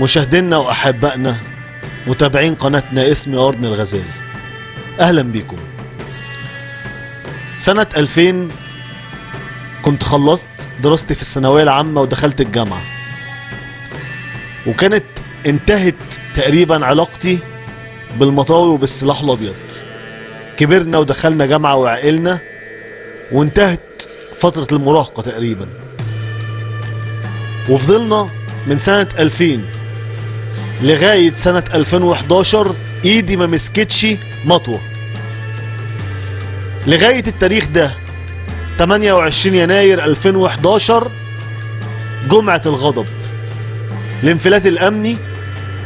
مشاهدينا وأحبائنا متابعين قناتنا اسمي أرن الغزال. أهلا بيكم سنة 2000 كنت خلصت دراستي في الثانوية العامة ودخلت الجامعة. وكانت انتهت تقريبا علاقتي بالمطاوي وبالسلاح الأبيض. كبرنا ودخلنا جامعة وعقلنا وانتهت فترة المراهقة تقريبا. وفضلنا من سنة 2000 لغاية سنة 2011 إيدي ما مسكتش مطوة. لغاية التاريخ ده 28 يناير 2011 جمعة الغضب الانفلات الامني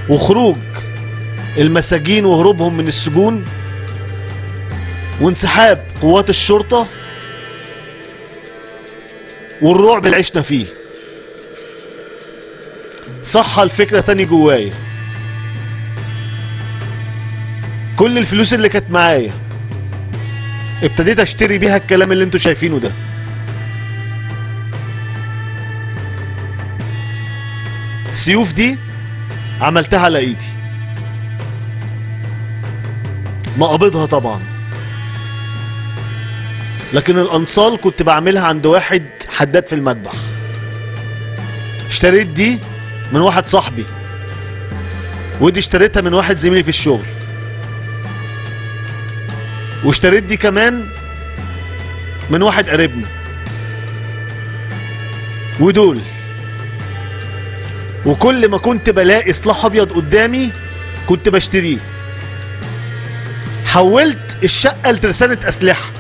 وخروج المساجين وهروبهم من السجون وانسحاب قوات الشرطة والرعب اللي عشنا فيه. صح الفكرة تاني جوايا. كل الفلوس اللي كانت معايا ابتديت اشتري بيها الكلام اللي أنتوا شايفينه ده. السيوف دي عملتها على ايدي. مقابضها طبعا. لكن الأنصال كنت بعملها عند واحد حداد في المذبح. اشتريت دي من واحد صاحبي. ودي اشتريتها من واحد زميلي في الشغل. واشتريت دي كمان من واحد قريبنا. ودول. وكل ما كنت بلاقي سلاح أبيض قدامي كنت بشتريه. حولت الشقة لترسانة أسلحة.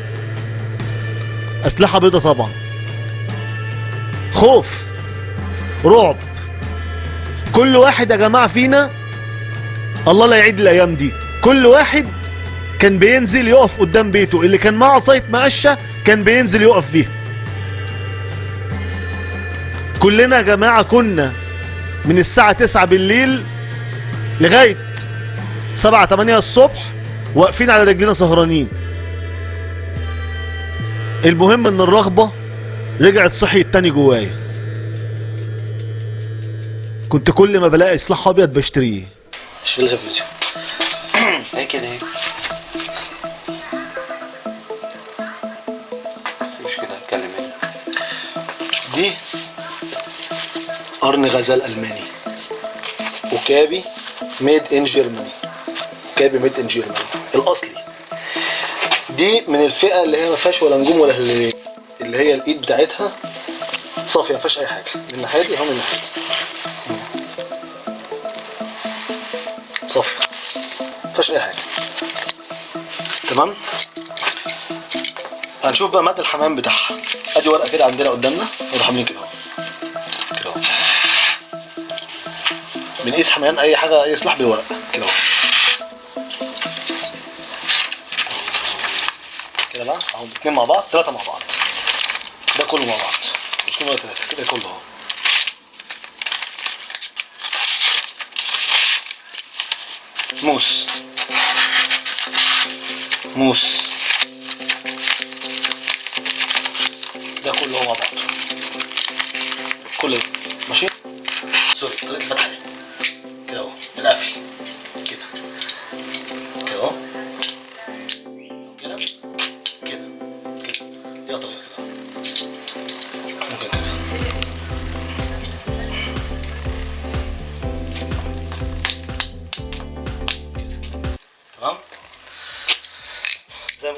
أسلحة بيضة طبعا. خوف. رعب. كل واحد يا جماعة فينا الله لا يعيد الأيام دي. كل واحد كان بينزل يقف قدام بيته اللي كان معه عصايه مقشة كان بينزل يقف فيها كلنا يا جماعة كنا من الساعة 9 بالليل لغاية 7 8 الصبح واقفين على رجلنا سهرانين. المهم إن الرغبة رجعت صحيت تاني جوايا. كنت كل ما بلاقي سلاح أبيض بشتريه. شيلها فيديو هي كده اهي مش كده أتكلم هنا دي قرن غزال ألماني. وكابي made in Germany كابي made in Germany الأصلي. دي من الفئة اللي هي ما فيهاش ولا نجوم ولا هلالين اللي هي الإيد بتاعتها صافية ما فيهاش أي حاجة. من الناحيه دي اهو من الناحيه دي صافيه ما فيهاش اي حاجة تمام؟ هنشوف بقى مدى الحمام بتاعها. أدي ورقة كده عندنا قدامنا نروح عاملين كده كده أهو. بنقيس حميان أي حاجة اي سلاح بالورقه كده أهو. كده بقى أهو اتنين مع بعض ثلاثة مع بعض. ده كله مع بعض. مش كله ثلاثة كده كله أهو. موس. موس. ده كله مع بعض كله. ماشي؟ سوري طريقه الفتحة. كده اهو القفل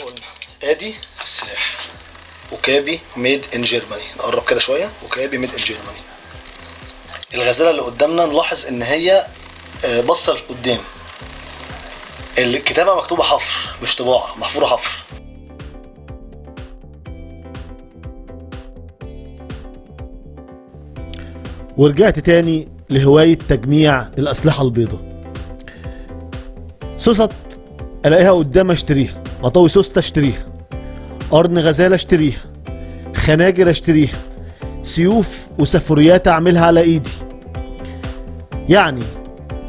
قلنا آدي السلاح وكابي ميد ان جيرماني نقرب كده شوية. وكابي ميد ان جيرماني الغزالة اللي قدامنا نلاحظ إن هي آه، باصة لقدام. الكتابة مكتوبة حفر مش طباعة. محفورة حفر. ورجعت تاني لهواية تجميع الأسلحة البيضاء. سوست ألاقيها قدام أشتريها. مطاوي سوستة أشتريها قرن غزالة أشتريها خناجر أشتريها سيوف وسفوريات أعملها على إيدي. يعني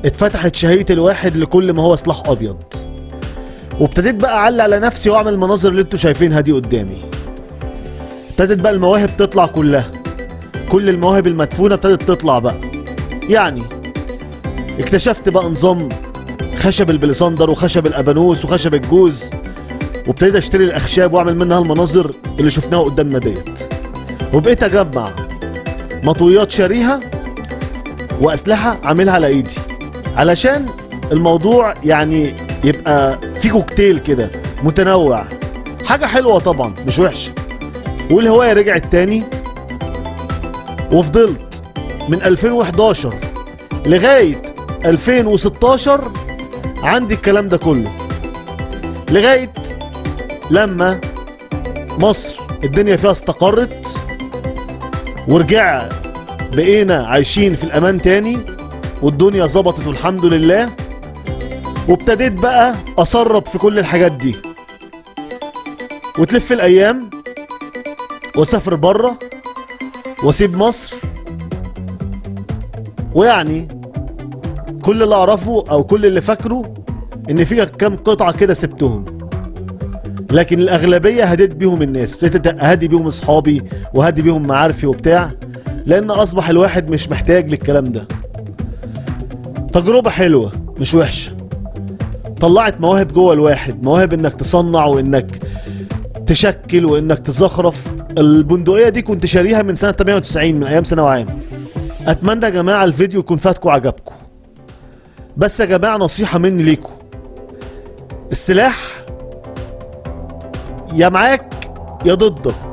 اتفتحت شهية الواحد لكل ما هو سلاح أبيض. وابتديت بقى أعلق على نفسي وأعمل المناظر اللي أنتوا شايفينها دي قدامي. ابتدت بقى المواهب تطلع كلها. كل المواهب المدفونة ابتدت تطلع بقى. يعني اكتشفت بقى نظام خشب البليساندر وخشب الأبانوس وخشب الجوز. وابتديت اشتري الاخشاب واعمل منها المناظر اللي شفناها قدامنا ديت. وبقيت اجمع مطويات شاريها واسلحة عاملها على ايدي. علشان الموضوع يعني يبقى في كوكتيل كده متنوع. حاجة حلوة طبعا مش وحشه والهواية رجعت تاني. وفضلت من 2011 لغاية 2016 عندي الكلام ده كله. لغاية لما مصر الدنيا فيها استقرت ورجع بقينا عايشين في الأمان تاني والدنيا ظبطت والحمد لله وابتديت بقى أسرب في كل الحاجات دي. وتلف الأيام وأسافر بره وأسيب مصر. ويعني كل اللي أعرفه أو كل اللي فاكره إن في كام قطعة كده سبتهم. لكن الأغلبية هديت بيهم الناس ابتديت اهدي بيهم أصحابي وهدي بيهم معارفي وبتاع لأن أصبح الواحد مش محتاج للكلام ده. تجربة حلوة مش وحشة. طلعت مواهب جوه الواحد مواهب إنك تصنع وإنك تشكل وإنك تزخرف. البندقية دي كنت شاريها من سنة 98 من أيام ثانوي عام أتمنى يا جماعة الفيديو يكون فاتكم عجبكم بس يا جماعة نصيحة مني ليكم. السلاح يا معاك يا ضدك.